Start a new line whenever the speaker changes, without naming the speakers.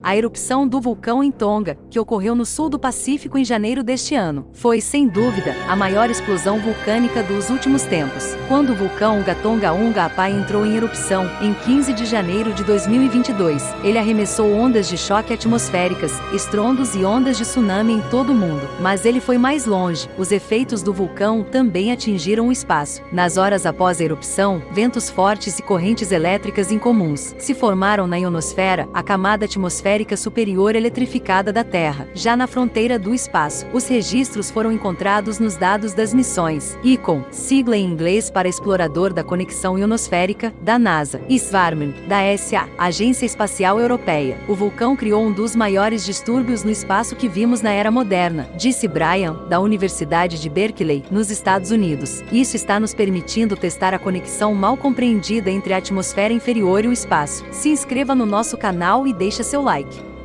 A erupção do vulcão em Tonga, que ocorreu no sul do Pacífico em janeiro deste ano, foi, sem dúvida, a maior explosão vulcânica dos últimos tempos. Quando o vulcão Gatonga Unga Apai entrou em erupção, em 15 de janeiro de 2022, ele arremessou ondas de choque atmosféricas, estrondos e ondas de tsunami em todo o mundo. Mas ele foi mais longe. Os efeitos do vulcão também atingiram o espaço. Nas horas após a erupção, ventos fortes e correntes elétricas incomuns se formaram na ionosfera, a camada atmosférica atmosférica superior eletrificada da Terra, já na fronteira do espaço. Os registros foram encontrados nos dados das missões ICON, sigla em inglês para Explorador da Conexão Ionosférica, da NASA, e Svarman, da ESA, Agência Espacial Europeia. O vulcão criou um dos maiores distúrbios no espaço que vimos na era moderna, disse Brian, da Universidade de Berkeley, nos Estados Unidos. Isso está nos permitindo testar a conexão mal compreendida entre a atmosfera inferior e o espaço. Se inscreva no nosso canal e deixe seu like like.